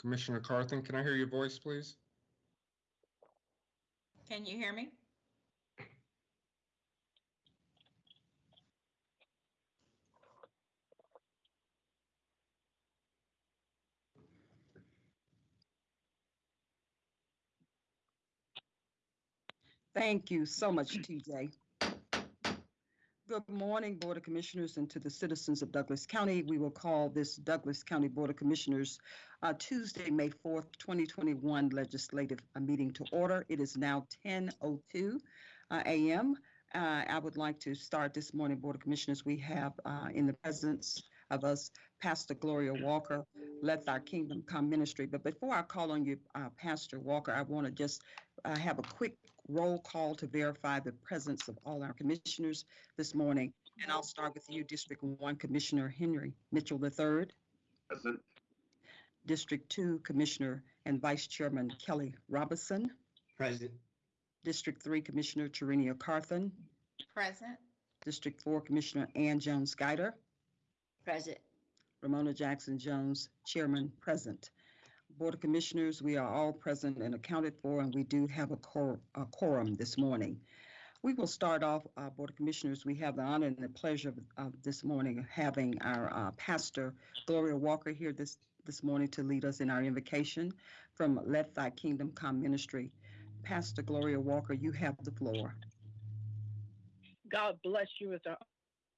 Commissioner Carthen, can I hear your voice, please? Can you hear me? Thank you so much, TJ. Good morning, Board of Commissioners, and to the citizens of Douglas County. We will call this Douglas County Board of Commissioners uh, Tuesday, May 4th, 2021 legislative uh, meeting to order. It is now 10:02 uh, a.m. Uh, I would like to start this morning, Board of Commissioners. We have uh, in the presence of us Pastor Gloria Walker, Let Thy Kingdom Come Ministry. But before I call on you, uh, Pastor Walker, I want to just have a quick roll call to verify the presence of all our commissioners this morning. And I'll start with you, District 1 Commissioner Henry Mitchell III, Present. District 2 Commissioner and Vice Chairman Kelly Robinson, Present. District 3 Commissioner Tarenia Carthen, Present. District 4 Commissioner Ann Jones Guider, Present. Ramona Jackson Jones, Chairman, present. Board of Commissioners, we are all present and accounted for, and we do have a a quorum this morning. We will start off, uh, Board of Commissioners, we have the honor and the pleasure of, of this morning of having our uh, pastor Gloria Walker here this, this morning to lead us in our invocation from Let Thy Kingdom Come Ministry. Pastor Gloria Walker, you have the floor. God bless you as I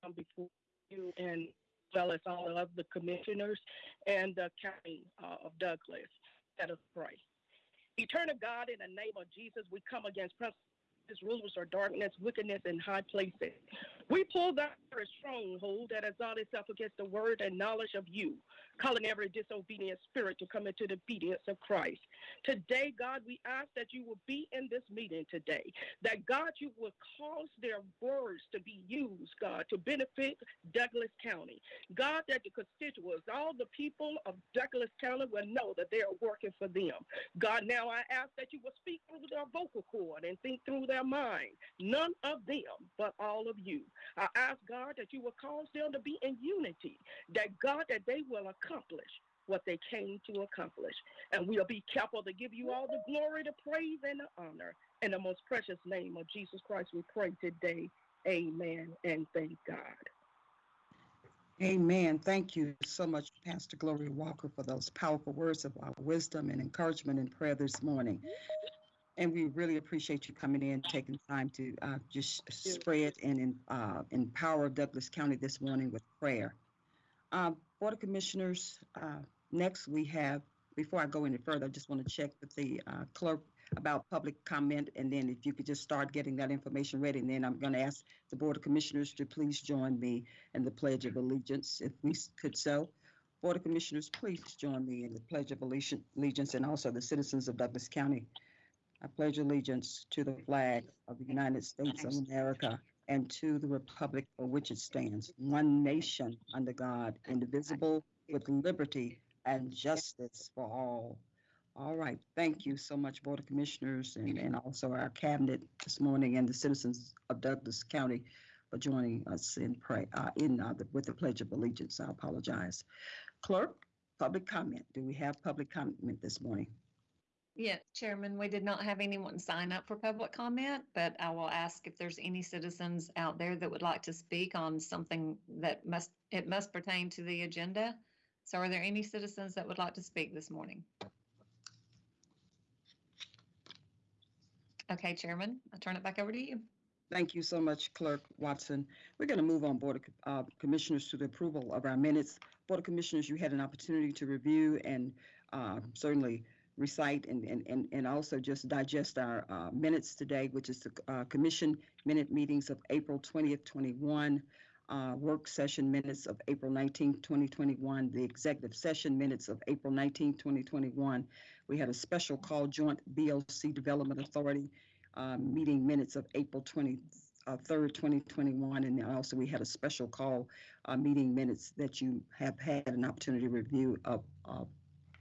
come before you and well as all of the commissioners and the county uh, of Douglas. Let us pray. Eternal God, in the name of Jesus, we come against rulers are darkness, wickedness and high places. We pull down every stronghold that has ought itself against the word and knowledge of you, calling every disobedient spirit to come into the obedience of Christ. Today, God, we ask that you will be in this meeting today, that God, you will cause their words to be used, God, to benefit Douglas County. God, that the constituents, all the people of Douglas County will know that they are working for them. God, now I ask that you will speak through their vocal cord and think through their mind. None of them, but all of you. I ask, God, that you will cause them to be in unity, that God, that they will accomplish what they came to accomplish. And we'll be careful to give you all the glory, the praise, and the honor. In the most precious name of Jesus Christ, we pray today. Amen. And thank God. Amen. Thank you so much, Pastor Gloria Walker, for those powerful words of wisdom and encouragement in prayer this morning. And we really appreciate you coming in, taking time to uh, just spread and in- uh, empower Douglas County this morning with prayer. Uh, Board of Commissioners, uh, next we have, before I go any further, I just want to check with the uh, clerk about public comment, and then if you could just start getting that information ready, and then I'm going to ask the Board of Commissioners to please join me in the Pledge of Allegiance, if we could so. Board of Commissioners, please join me in the Pledge of Allegiance allegiance and also the citizens of Douglas County. I pledge allegiance to the flag of the United States of America and to the republic for which it stands, one nation under God, indivisible, with liberty and justice for all. All right, thank you so much, Board of Commissioners, and, and also our cabinet this morning and the citizens of Douglas County for joining us in pray, uh, in, uh, the- with the Pledge of Allegiance. I apologize. Clerk, public comment. Do we have public comment this morning? Yeah, Chairman, we did not have anyone sign up for public comment, but I will ask if there's any citizens out there that would like to speak on something that must, it must pertain to the agenda. So are there any citizens that would like to speak this morning? Okay, Chairman, I turn it back over to you. Thank you so much, Clerk Watson. We're going to move on, Board of uh, Commissioners, to the approval of our minutes. Board of Commissioners, you had an opportunity to review and uh, certainly recite and, and, and and also just digest our uh, minutes today, which is the uh, commission minute meetings of April 20th, 21, uh, work session minutes of April 19th, 2021, the executive session minutes of April 19th, 2021. We had a special call joint BOC Development Authority uh, meeting minutes of April 23rd, 2021, and also we had a special call uh, meeting minutes that you have had an opportunity to review of of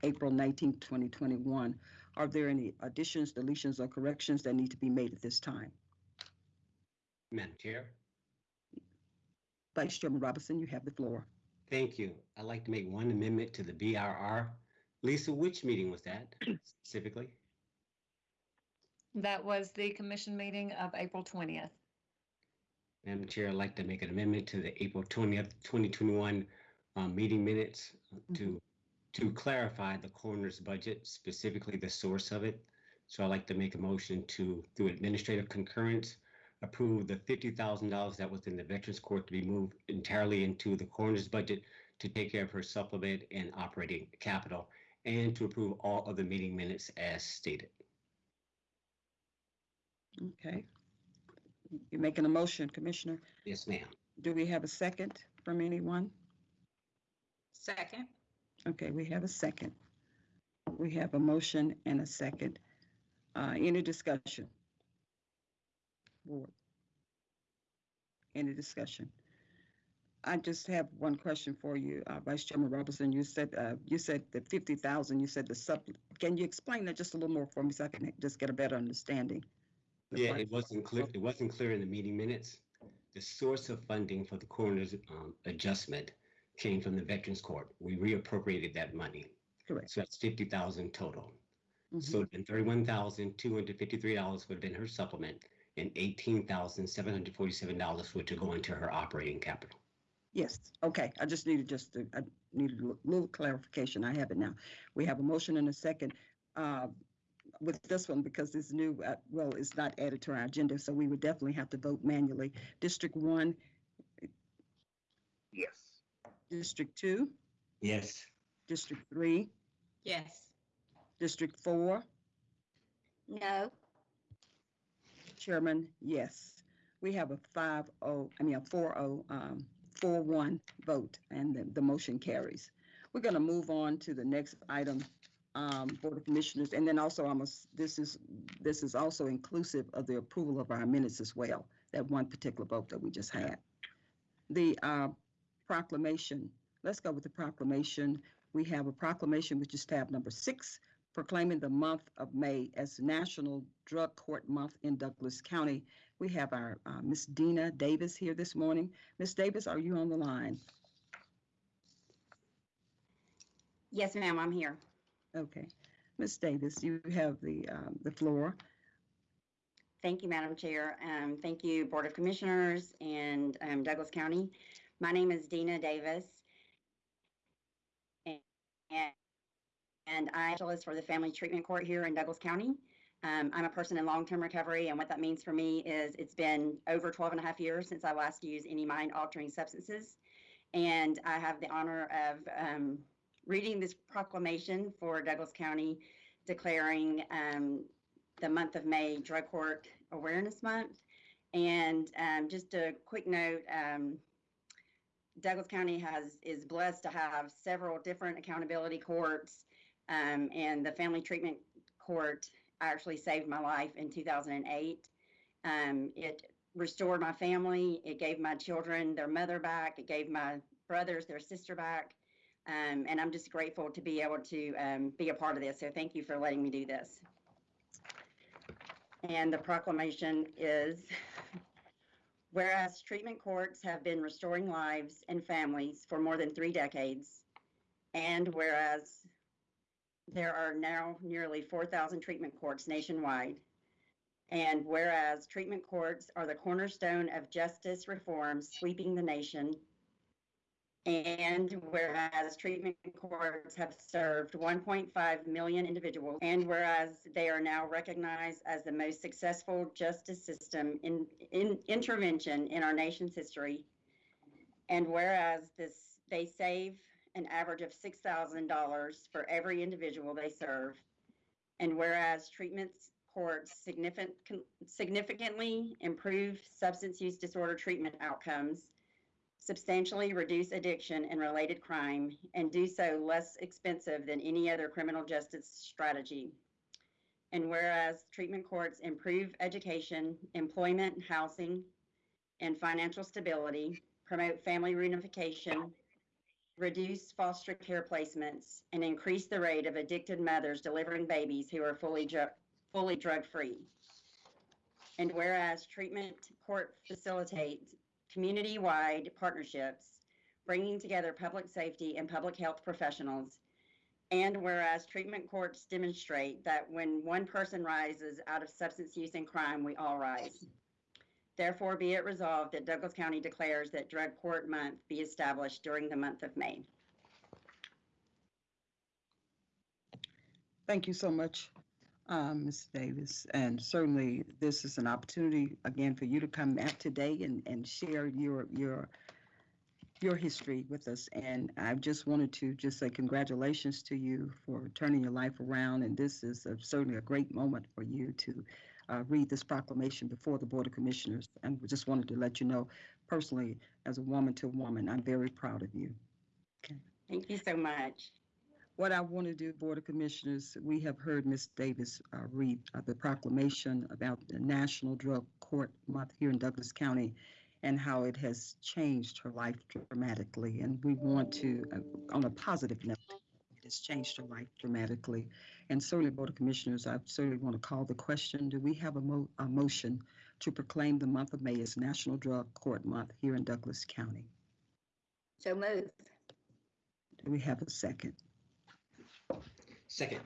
April 19th, 2021. Are there any additions, deletions, or corrections that need to be made at this time? Madam Chair, Vice Chairman Robinson, you have the floor. thank you. I'd like to make one amendment to the BRR Lisa, which meeting was that specifically? That was the commission meeting of April twentieth. Madam Chair, I'd like to make an amendment to the April twentieth, twenty twenty-one um, meeting minutes to, to clarify the coroner's budget, specifically the source of it. So I'd like to make a motion to, through administrative concurrence, approve the fifty thousand dollars that was in the Veterans Court to be moved entirely into the coroner's budget to take care of her supplement and operating capital, and to approve all of the meeting minutes as stated. Okay. You're making a motion, Commissioner. Yes, ma'am. Do we have a second from anyone? Second. Okay, we have a second. We have a motion and a second. Uh, any discussion? Board? Any discussion? I just have one question for you, uh, Vice Chairman Robinson. You said, uh, you said the fifty thousand, you said the sub, can you explain that just a little more for me so I can just get a better understanding? Yeah, it wasn't clear, it wasn't clear in the meeting minutes. The source of funding for the coroner's um, adjustment came from the Veterans Court. We reappropriated that money. Correct. So that's fifty thousand total. Mhm. So then thirty-one thousand, two hundred fifty-three dollars would have been her supplement and eighteen thousand, seven hundred forty-seven dollars would to go into her operating capital. Yes, okay, I just needed just, to- I needed a little clarification, I have it now. We have a motion and a second. uh, With this one, because it's new, uh, well, it's not added to our agenda, so we would definitely have to vote manually. District one, Yes. District two, Yes. District three, Yes. District four, No. Chairman, yes. We have a five oh, I mean, a four oh, um, four one vote, and the, the motion carries. We're gonna move on to the next item, um, Board of Commissioners, and then also I'm, this is, this is also inclusive of the approval of our minutes as well, that one particular vote that we just had. The, uh, proclamation, let's go with the proclamation. We have a proclamation, which is tab number six, proclaiming the month of May as National Drug Court Month in Douglas County. We have our uh, Miss Dina Davis here this morning. Miss Davis, are you on the line? Yes, ma'am, I'm here. Okay. Miss Davis, you have the, um, the floor. Thank you, Madam Chair. Um, thank you, Board of Commissioners and, um, Douglas County. My name is Dina Davis. And, and I specialist for the Family Treatment Court here in Douglas County. Um, I'm a person in long-term recovery, and what that means for me is it's been over 12 and a half years since I last used any mind-altering substances. And I have the honor of, um, reading this proclamation for Douglas County declaring, um, the month of May Drug Court Awareness Month. And um, just a quick note, um, Douglas County has, is blessed to have several different accountability courts. Um, and the Family Treatment Court actually saved my life in 2008. Um, it restored my family. It gave my children their mother back. It gave my brothers their sister back. Um, and I'm just grateful to be able to um, be a part of this. So thank you for letting me do this. And the proclamation is, whereas treatment courts have been restoring lives and families for more than three decades, and whereas there are now nearly 4,000 treatment courts nationwide, and whereas treatment courts are the cornerstone of justice reform sweeping the nation, and whereas treatment courts have served 1.5 million individuals, and whereas they are now recognized as the most successful justice system in, in intervention in our nation's history, and whereas this they save an average of $6,000 for every individual they serve, and whereas treatment courts significant, significantly improve substance use disorder treatment outcomes substantially reduce addiction and related crime, and do so less expensive than any other criminal justice strategy. And whereas treatment courts improve education, employment, housing, and financial stability, promote family reunification, reduce foster care placements, and increase the rate of addicted mothers delivering babies who are fully, dru- fully drug-free. And whereas treatment court facilitates community-wide partnerships, bringing together public safety and public health professionals And whereas treatment courts demonstrate that when one person rises out of substance use and crime, we all rise. Therefore, be it resolved that Douglas County declares that Drug Court Month be established during the month of May. Thank you so much, um, Ms. Davis. And certainly, this is an opportunity, again, for you to come back today and, and share your, your, your history with us. And I just wanted to just say congratulations to you for turning your life around. And this is a- certainly a great moment for you to uh, read this proclamation before the Board of Commissioners. And we just wanted to let you know personally, as a woman to woman, I'm very proud of you. Okay. Thank you so much. What I want to do, Board of Commissioners, we have heard Ms. Davis uh, read uh, the proclamation about the National Drug Court Month here in Douglas County and how it has changed her life dramatically. And we want to, uh, on a positive note, it has changed her life dramatically. And certainly, Board of Commissioners, I certainly want to call the question, do we have a mo- a motion to proclaim the month of May as National Drug Court Month here in Douglas County? So moved. Do we have a second? Second.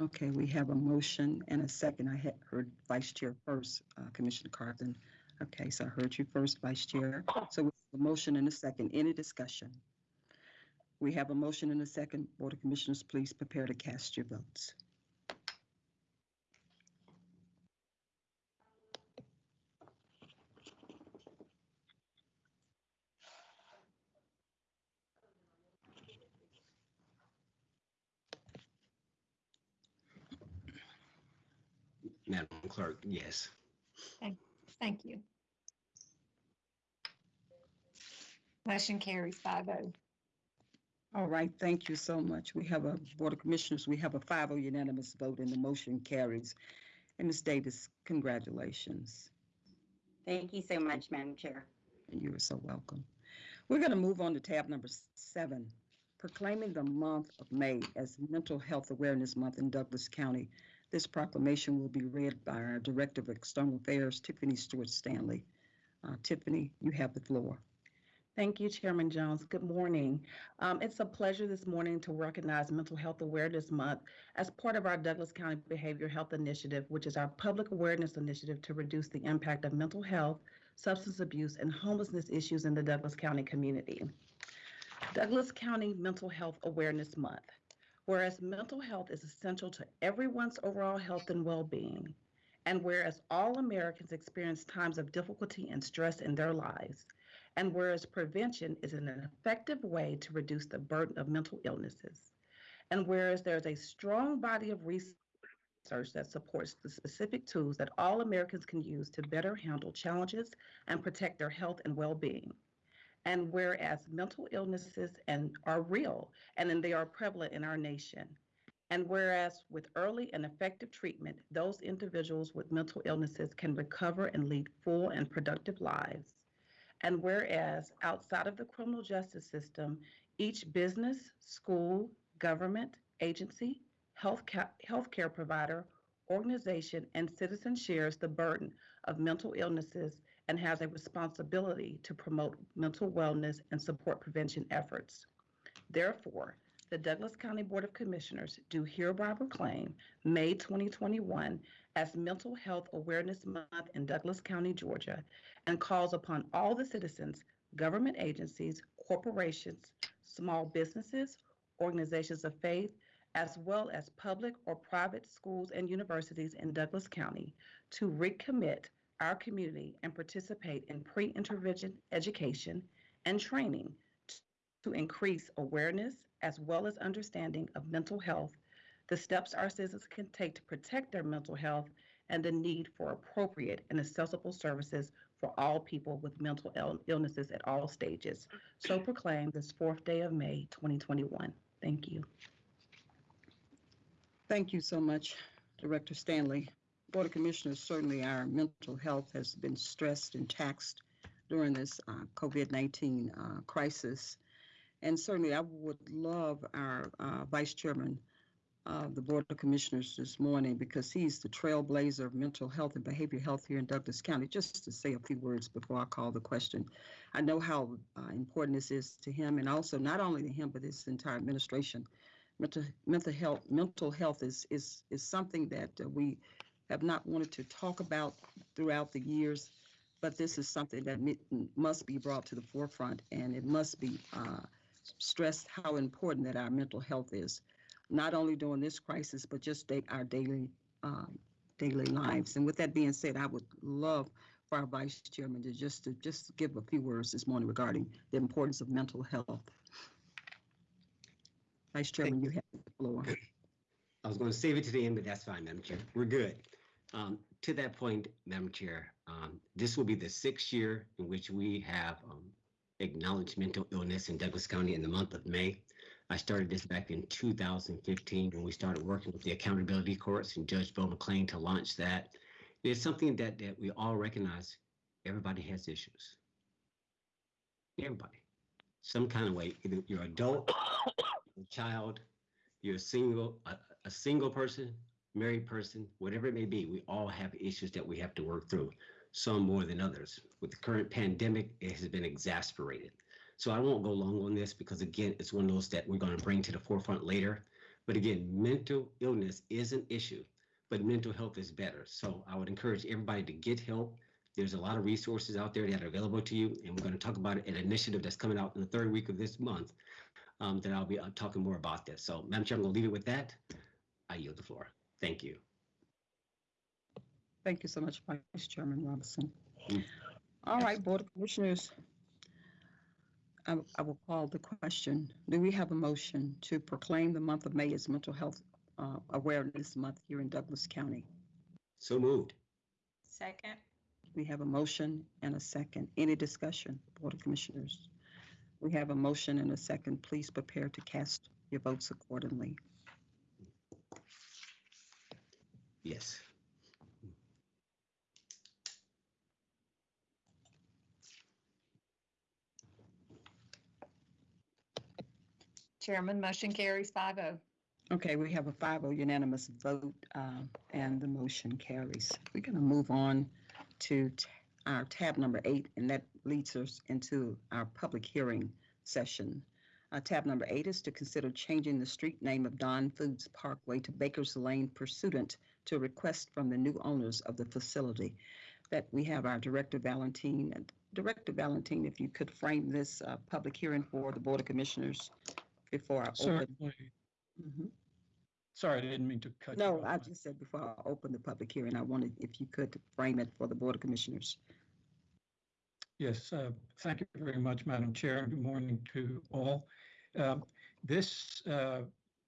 Okay, we have a motion and a second. I had heard Vice Chair first, uh, Commissioner Carthen. Okay, so I heard you first, Vice Chair. So have a motion and a second. Any discussion? We have a motion and a second. Board of Commissioners, please prepare to cast your votes. Madam Clerk, yes. Thank you. Motion carries five oh. All right, thank you so much. We have a Board of Commissioners, we have a 5-0 unanimous vote and the motion carries. And Ms. Davis, congratulations. Thank you so much, Madam Chair. and You are so welcome. We're going to move on to tab number seven, proclaiming the month of May as Mental Health Awareness Month in Douglas County. This proclamation will be read by our Director of External Affairs, Tiffany Stewart Stanley. Uh, Tiffany, you have the floor. Thank you, Chairman Jones. Good morning. Um, it's a pleasure this morning to recognize Mental Health Awareness Month as part of our Douglas County Behavioral Health Initiative, which is our public awareness initiative to reduce the impact of mental health, substance abuse, and homelessness issues in the Douglas County community. Douglas County Mental Health Awareness Month. Whereas mental health is essential to everyone's overall health and well-being, and whereas all Americans experience times of difficulty and stress in their lives, and whereas prevention is an effective way to reduce the burden of mental illnesses, and whereas there's a strong body of research that supports the specific tools that all Americans can use to better handle challenges and protect their health and well-being. And whereas mental illnesses and are real and then they are prevalent in our nation. And whereas with early and effective treatment, those individuals with mental illnesses can recover and lead full and productive lives. And whereas outside of the criminal justice system, each business, school, government, agency, health ca- healthcare provider, organization, and citizen shares the burden of mental illnesses and has a responsibility to promote mental wellness and support prevention efforts. Therefore, the Douglas County Board of Commissioners do hereby proclaim May 2021 as Mental Health Awareness Month in Douglas County, Georgia, and calls upon all the citizens, government agencies, corporations, small businesses, organizations of faith, as well as public or private schools and universities in Douglas County to recommit our community and participate in pre-intervention education and training to increase awareness as well as understanding of mental health, the steps our citizens can take to protect their mental health, and the need for appropriate and accessible services for all people with mental ill- illnesses at all stages. So proclaim this fourth day of May 2021. Thank you. Thank you so much, Director Stanley. Board of Commissioners, certainly our mental health has been stressed and taxed during this uh, COVID-19 uh, crisis. And certainly I would love our uh, Vice Chairman of the Board of Commissioners this morning because he's the trailblazer of mental health and behavioral health here in Douglas County, just to say a few words before I call the question. I know how uh, important this is to him and also not only to him, but his entire administration mental, mental health, mental health is, is, is something that uh, we have not wanted to talk about throughout the years, but this is something that must be brought to the forefront, and it must be uh, stressed how important that our mental health is, not only during this crisis, but just our daily, um, daily lives. And with that being said, I would love for our vice chairman to just, to just give a few words this morning regarding the importance of mental health. Vice Chairman, you have the floor. I was going to save it to the end, but that's fine, Madam Chair. We're good. Um, to that point, Madam Chair, um, this will be the sixth year in which we have um, acknowledged mental illness in Douglas County in the month of May. I started this back in 2015 when we started working with the accountability courts and Judge Bill McLean to launch that. It's something that, that we all recognize everybody has issues. Everybody, some kind of way, either you're adult, a child, you're a single, a, a single person, married person, whatever it may be, we all have issues that we have to work through, some more than others. With the current pandemic, it has been exasperated. So I won't go long on this because again, it's one of those that we're going to bring to the forefront later. But again, mental illness is an issue, but mental health is better. So I would encourage everybody to get help. There's a lot of resources out there that are available to you, and we're going to talk about an initiative that's coming out in the third week of this month um, that I'll be uh, talking more about this. So, Madam Chair, I'm going to leave it with that. I yield the floor. Thank you. Thank you so much, Vice Chairman Robinson. Mm. All right, Board of Commissioners. I, I will call the question. Do we have a motion to proclaim the month of May as Mental Health uh, Awareness Month here in Douglas County? So moved. Second. We have a motion and a second. Any discussion, Board of Commissioners? We have a motion and a second. Please prepare to cast your votes accordingly. Yes. Chairman, motion carries five oh. Okay, we have a 5-0 unanimous vote, uh, and the motion carries. We're going to move on to t- our tab number eight, and that leads us into our public hearing session. Uh, Tab number eight is to consider changing the street name of Dawn Foods Parkway to Baker's Lane pursuant to a request from the new owners of the facility. That we have our Director Valentine. Director Valentine, if you could frame this uh, public hearing for the Board of Commissioners before I open. Certainly. Mhm. Sorry, I didn't mean to cut you No, off. I just said before I open the public hearing, I wanted, if you could frame it for the Board of Commissioners. Yes, uh, thank you very much, Madam Chair, and good morning to all. Um, This uh,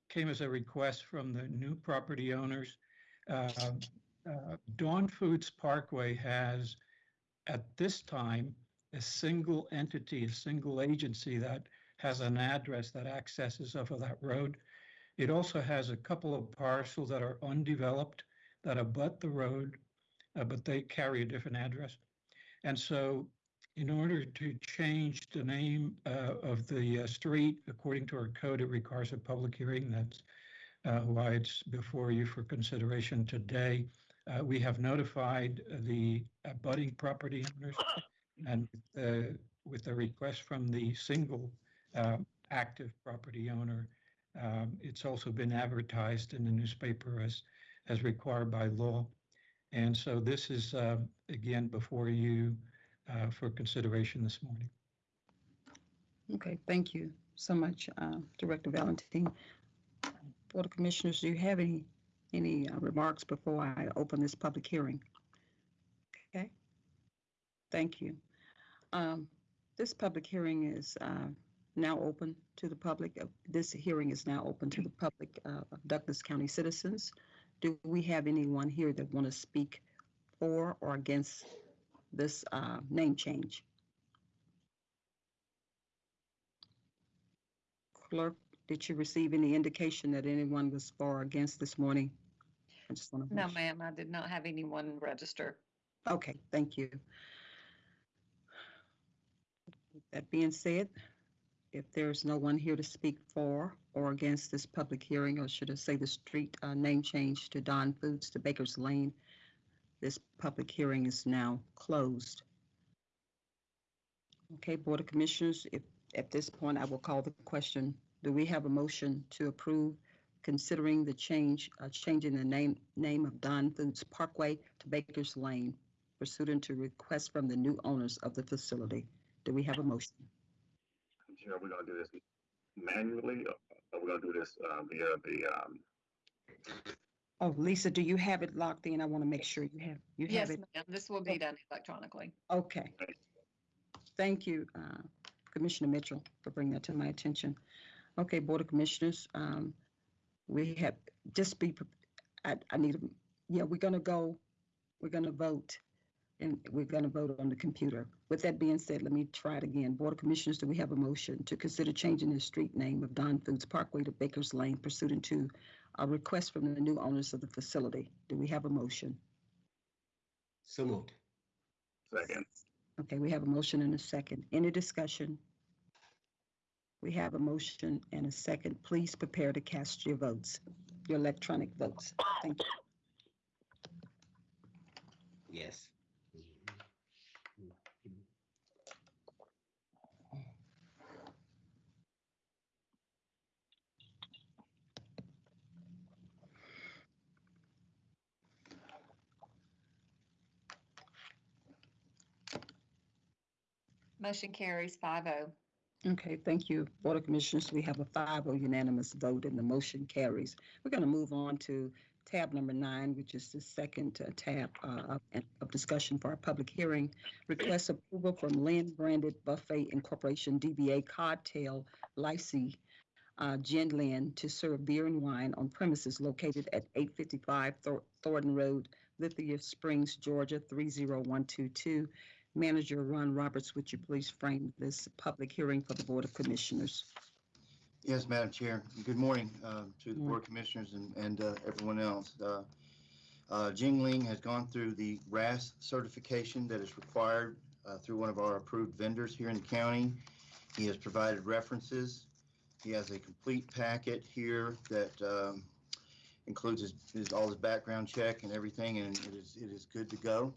came as a request from the new property owners. Uh, uh, Dawn Foods Parkway has, at this time, a single entity, a single agency that has an address that accesses off of that road. It also has a couple of parcels that are undeveloped that abut the road, uh, but they carry a different address. And so in order to change the name uh, of the uh, street, according to our code, it requires a public hearing. That's why it's before you for consideration today. Uh, We have notified the abutting property owners and uh, with a request from the single uh, active property owner, um, it's also been advertised in the newspaper as, as required by law. And so this is, uh, again, before you uh, for consideration this morning. Okay, thank you so much, uh, Director Valentine. Board of Commissioners, do you have any, any uh, remarks before I open this public hearing? Okay, thank you. Um, This public hearing is uh, now open to the public. Uh, This hearing is now open to the public uh, of Douglas County citizens. Do we have anyone here that want to speak for or against this uh, name change? Clerk, did you receive any indication that anyone was for or against this morning? I just want to. No, ma'am, I did not have anyone register. Okay, thank you. With That being said, if there's no one here to speak for or against this public hearing, or should I say the street uh, name change to Dawn Foods to Baker's Lane, this public hearing is now closed. Okay, Board of Commissioners, if, at this point, I will call the question, do we have a motion to approve considering the change, uh, changing the name, name of Dawn Foods Parkway to Baker's Lane pursuant to request from the new owners of the facility. Do we have a motion? Chair, we're gonna do this manually, or are we gonna do this, uh, via the, um, Oh, Lisa, do you have it locked in? I want to make sure you have, you have Yes, it. ma'am, this will be done electronically. Okay. Thank you, uh, Commissioner Mitchell, for bringing that to my attention. Okay, Board of Commissioners, um, we have, just be, pre- I, I need, a- yeah, we're gonna go, we're gonna vote, and we're gonna vote on the computer. With that being said, let me try it again. Board of Commissioners, do we have a motion to consider changing the street name of Dawn Foods Parkway to Baker's Lane pursuant to a request from the new owners of the facility? Do we have a motion? So moved. second? Okay, we have a motion and a second. Any discussion? We have a motion and a second. Please prepare to cast your votes, your electronic votes. Thank you. Yes. Motion carries five oh. Okay, thank you. Board of Commissioners, we have a 5-0 unanimous vote and the motion carries. We're going to move on to tab number nine, which is the second uh, tab uh, of- of discussion for our public hearing. Request approval from Lynn Branded Buffet Incorporation, DBA Cocktail Licee, uh, Gin Lynn, to serve beer and wine on premises located at 855 Thor- Thornton Road, Lithia Springs, Georgia, 30122. Manager Ron Roberts, would you please frame this public hearing for the Board of Commissioners? Yes, Madam Chair. Good morning uh, to the. Board of Commissioners and, and uh, everyone else. Uh, uh, Jingling has gone through the RAS certification that is required uh, through one of our approved vendors here in the county. He has provided references. He has a complete packet here that um, includes his, his, all his background check and everything, and it is, it is good to go.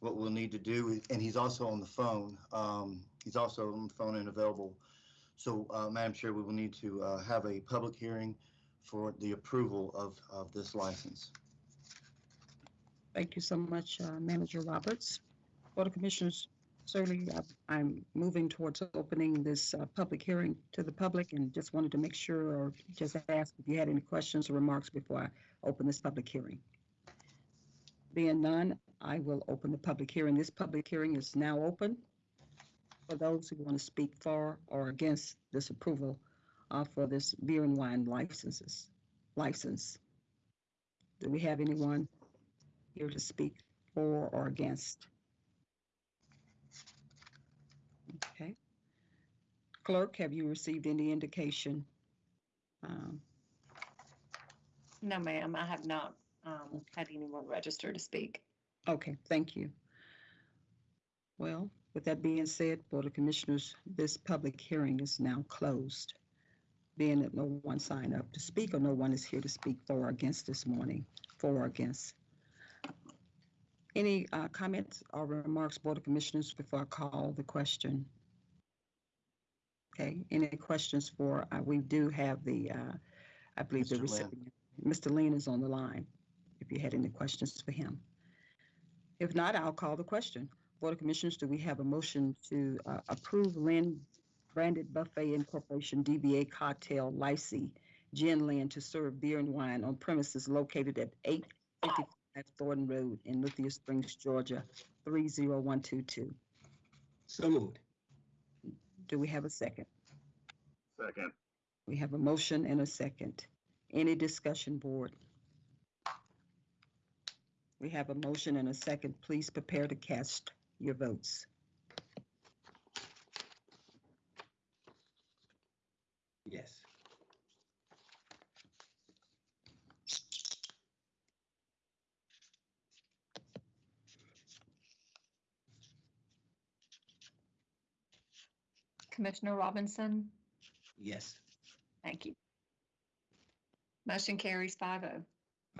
What we'll need to do, and he's also on the phone. um, He's also on the phone and available so, uh, Madam Chair, we will need to uh, have a public hearing for the approval of, of this license. Thank you so much, uh, Manager Roberts. Board of Commissioners, certainly, uh, I'm moving towards opening this uh, public hearing to the public and just wanted to make sure or just ask if you had any questions or remarks before I open this public hearing. Being none, I will open the public hearing. This public hearing is now open for those who want to speak for or against this approval uh, for this beer and wine licenses, license. Do we have anyone here to speak for or against? Okay. Clerk, have you received any indication? Um, No, ma'am, I have not um, had anyone register to speak. Okay, thank you. Well, with that being said, Board of Commissioners, this public hearing is now closed. Being that no one signed up to speak or no one is here to speak for or against this morning, for or against. Any uh, comments or remarks, Board of Commissioners, before I call the question? Okay, any questions for, uh, we do have the, uh, I believe the Mr. Lynn. recipient. Mr. Lean is on the line, if you had any questions for him. If not, I'll call the question. Board of Commissioners, do we have a motion to uh, approve Lynn Branded Buffet Incorporation DBA Cocktail Licee Gin Lynn to serve beer and wine on premises located at 855 Thornton Road in Lithia Springs, Georgia, 30122? So moved. Do we have a second? Second, We have a motion and a second. Any discussion, board? We have a motion and a second. Please prepare to cast your votes. Yes. Commissioner Robinson, Yes. thank you. Motion carries five oh.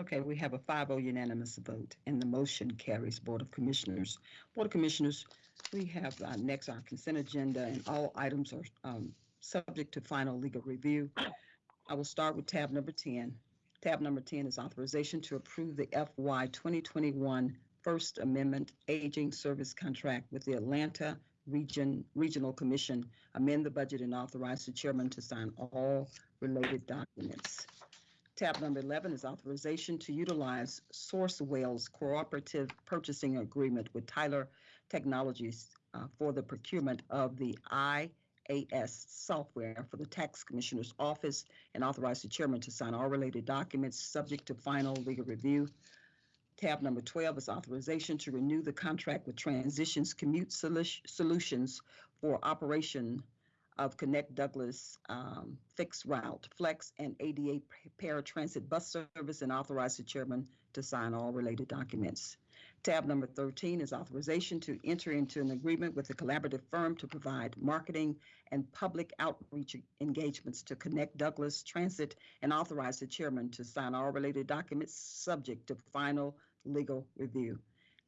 Okay, we have a 5-0 unanimous vote, and the motion carries Board of Commissioners. Board of Commissioners, we have uh, next our consent agenda, and all items are um, subject to final legal review. I will start with tab number 10, Tab number 10 is authorization to approve the FY 2021 First Amendment Aging Service Contract with the Atlanta Region, Regional Commission, amend the budget and authorize the chairman to sign all related documents. Tab number 11 is authorization to utilize Sourcewell Cooperative Purchasing Agreement with Tyler Technologies uh, for the procurement of the IAS software for the Tax Commissioner's Office and authorize the chairman to sign all related documents subject to final legal review. Tab number 12 is authorization to renew the contract with Transitions Commute Solutions for operation of Connect Douglas um, Fixed Route, Flex, and ADA Paratransit Bus Service and authorize the chairman to sign all related documents. Tab number 13 is authorization to enter into an agreement with a collaborative firm to provide marketing and public outreach engagements to Connect Douglas Transit and authorize the chairman to sign all related documents subject to final legal review.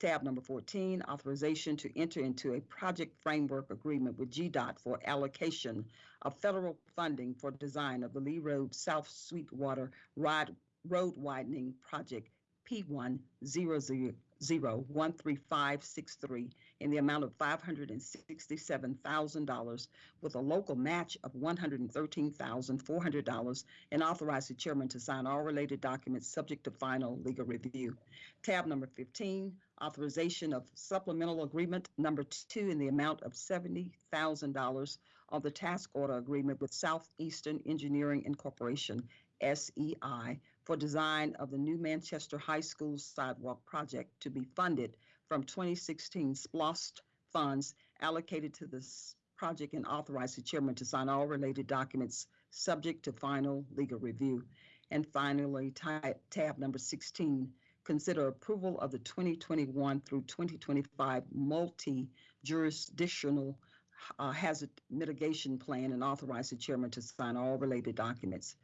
Tab number 14, authorization to enter into a project framework agreement with GDOT for allocation of federal funding for design of the Lee Road South Sweetwater Ride Road Widening Project P100013563 in the amount of $567,000 with a local match of $113,400 and authorize the chairman to sign all related documents subject to final legal review. Tab number 15, authorization of supplemental agreement number two in the amount of $70,000 on the task order agreement with Southeastern Engineering Incorporation, SEI, for design of the new Manchester High School sidewalk project to be funded from 2016 SPLOST funds allocated to this project and authorize the chairman to sign all related documents subject to final legal review. And finally, tab number 16, consider approval of the 2021 through 2025 multi-jurisdictional uh, hazard mitigation plan and authorize the chairman to sign all related documents.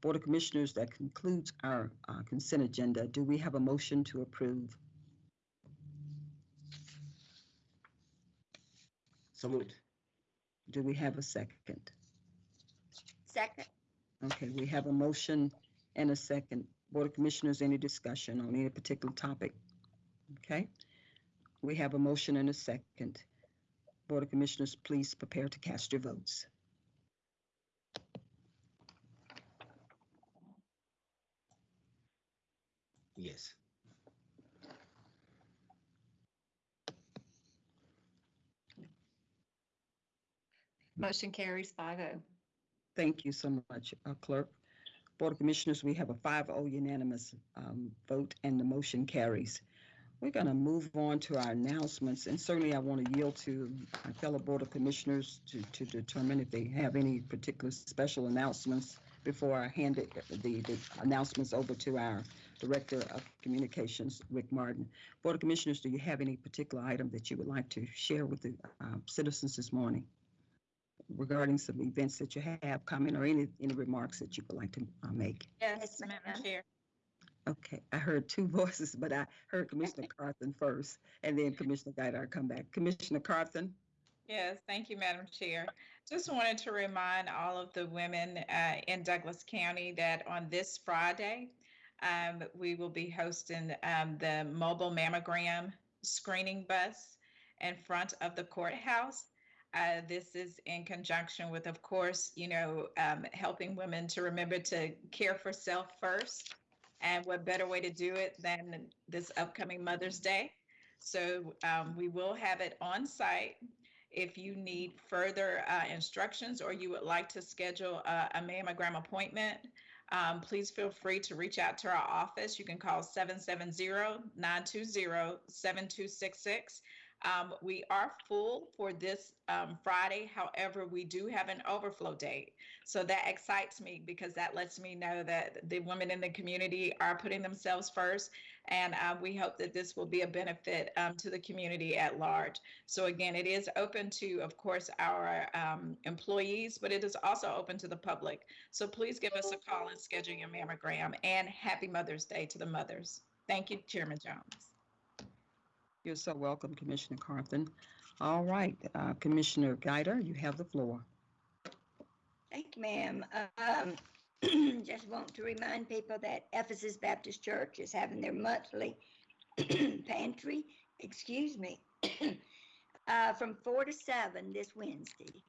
Board of Commissioners, that concludes our uh, consent agenda. Do we have a motion to approve? So moved. Do we have a second? Second. Okay, we have a motion and a second. Board of Commissioners, any discussion on any particular topic? Okay, we have a motion and a second. Board of Commissioners, please prepare to cast your votes. Yes. Motion carries five oh. Thank you so much, uh, Clerk. Board of Commissioners, we have a 5-0 unanimous um, vote and the motion carries. We're going to move on to our announcements, and certainly I want to yield to my fellow Board of Commissioners to, to determine if they have any particular special announcements before I hand it, the, the announcements over to our Director of Communications, Rick Martin. Board of Commissioners, do you have any particular item that you would like to share with the uh, citizens this morning? Regarding some events that you have, coming or any, any remarks that you would like to uh, make? Yes, Yes, ma'am. Madam Chair. Okay, I heard two voices, but I heard Commissioner Carthen first, and then Commissioner Guider come back. Commissioner Carthen? Yes, thank you, Madam Chair. Just wanted to remind all of the women uh, in Douglas County that on this Friday, um, we will be hosting um, the mobile mammogram screening bus in front of the courthouse. Uh, this is in conjunction with, of course, you know, um, helping women to remember to care for self first. And what better way to do it than this upcoming Mother's Day? So um, we will have it on site. If you need further uh, instructions or you would like to schedule a, a mammogram appointment, um, please feel free to reach out to our office. You can call 770-920-7266. Um, we are full for this um, Friday. However, we do have an overflow date. So that excites me because that lets me know that the women in the community are putting themselves first. And uh, we hope that this will be a benefit um, to the community at large. So again, it is open to, of course, our um, employees, but it is also open to the public. So please give us a call and schedule your mammogram. And happy Mother's Day to the mothers. Thank you, Chairman Jones. You're so welcome, Commissioner Carthen. All right, uh, Commissioner Guider, you have the floor. Thank you, ma'am. Um, just want to remind people that Ephesus Baptist Church is having their monthly pantry, excuse me, uh, from four to seven this Wednesday,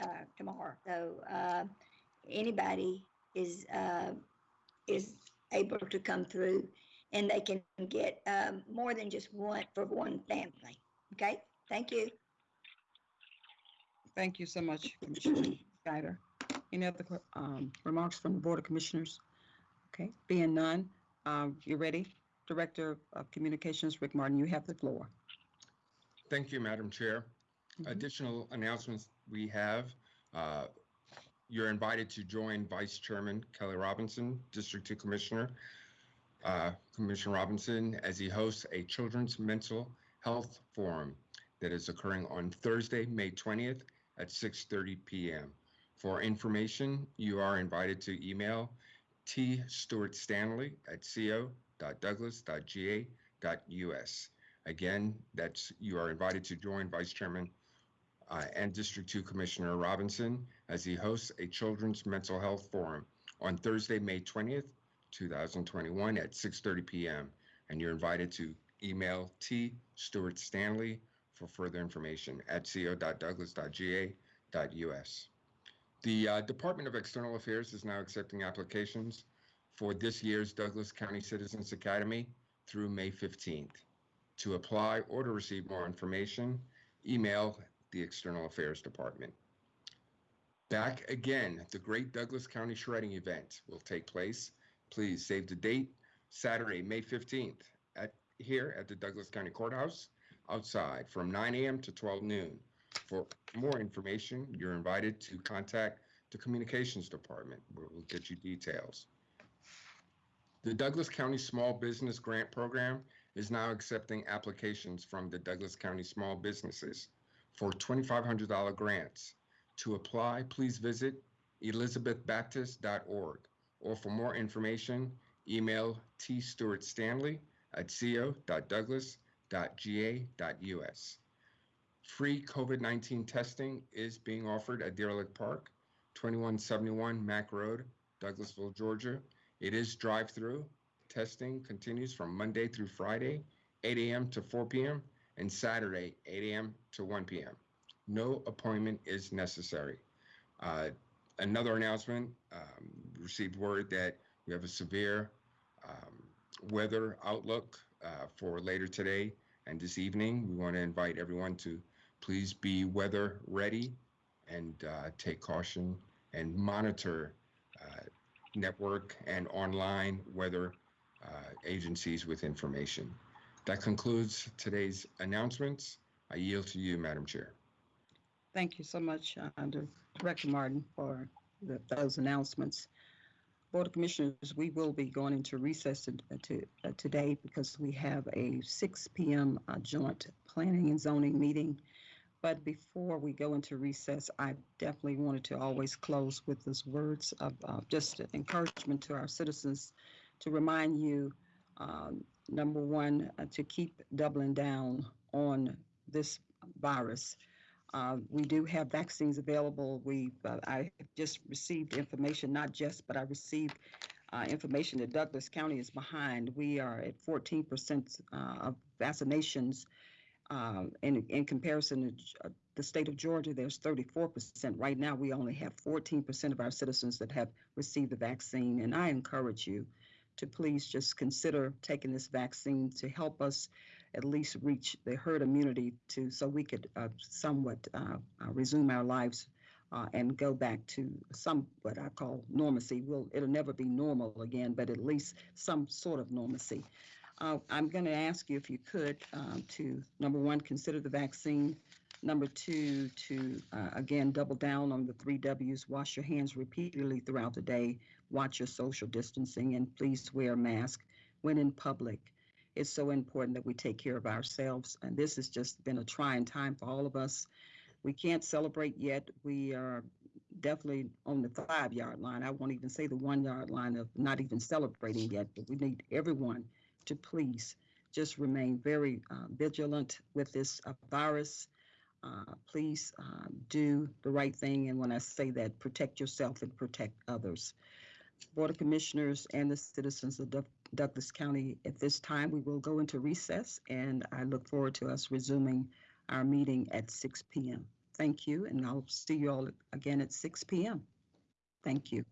uh, tomorrow. So, uh, anybody is, uh, is able to come through and they can get, um, more than just one for one family. Okay, thank you. Thank you so much, Commissioner Guider. Any other um, remarks from the Board of Commissioners? Okay, being none, um, you ready? Director of Communications, Rick Martin, you have the floor. Thank you, Madam Chair. Mhm. Additional announcements we have. uh, You're invited to join Vice Chairman Kelly Robinson, District Two Commissioner, uh, Commissioner Robinson, as he hosts a Children's Mental Health Forum that is occurring on Thursday, May 20th at 6:30 PM. For information, you are invited to email T. Stewart Stanley at co.douglas.ga.us. Again, that's, you are invited to join Vice Chairman uh, and District 2 Commissioner Robinson as he hosts a Children's Mental Health Forum on Thursday, May 20th, 2021 at 6:30 PM. And you're invited to email T. Stewart Stanley for further information at co.douglas.ga.us. The uh, Department of External Affairs is now accepting applications for this year's Douglas County Citizens Academy through May 15th. To apply or to receive more information, email the External Affairs Department. Back again, the Great Douglas County Shredding Event will take place. Please save the date, Saturday, May 15th, at, here at the Douglas County Courthouse, outside from 9 a.m. to 12 noon. For more information, you're invited to contact the Communications Department, where we'll get you details. The Douglas County Small Business Grant Program is now accepting applications from the Douglas County small businesses for $2,500 grants. To apply, please visit elizabethbaptist.org or for more information, email T. Stewart Stanley at co.douglas.ga.us. Free COVID-19 testing is being offered at Deer Lake Park, 2171 Mack Road, Douglasville, Georgia. It is drive-through. Testing continues from Monday through Friday, 8 a.m. to 4 p.m., and Saturday, 8 a.m. to 1 p.m. No appointment is necessary. Uh, Another announcement, um, received word that we have a severe um, weather outlook uh, for later today and this evening. We want to invite everyone to please be weather ready and uh, take caution and monitor uh, network and online weather uh, agencies with information. That concludes today's announcements. I yield to you, Madam Chair. Thank you so much, uh, Director Martin, for the- those announcements. Board of Commissioners, we will be going into recess to- to- uh, today because we have a 6 PM uh, joint planning and zoning meeting. But before we go into recess, I definitely wanted to always close with those words of uh, just encouragement to our citizens to remind you, um, number one, uh, to keep doubling down on this virus. Uh, we do have vaccines available. We, uh, I just received information, not just, but I received uh, information that Douglas County is behind. We are at 14% uh, of vaccinations. Uh, in, in comparison to uh, the state of Georgia, there's 34%. Right now, we only have 14% of our citizens that have received the vaccine. And I encourage you to please just consider taking this vaccine to help us at least reach the herd immunity to so we could uh, somewhat uh, uh, resume our lives uh, and go back to some what I call normalcy. Will it'll never be normal again, but at least some sort of normalcy. Uh, I'm going to ask you if you could um, to number one consider the vaccine. Number two, to uh, again double down on the three W's: wash your hands repeatedly throughout the day, watch your social distancing, and please wear a mask when in public it's so important that we take care of ourselves. And this has just been a trying time for all of us. We can't celebrate yet. We are definitely on the five yard line. I won't even say the one yard line of not even celebrating yet, but we need everyone to please just remain very uh, vigilant with this uh, virus. Uh, please uh, do the right thing. And when I say that, protect yourself and protect others. Board of Commissioners and the citizens of Douglas County. At this time, we will go into recess, and I look forward to us resuming our meeting at 6 PM. Thank you, and I'll see you all again at 6 PM. Thank you.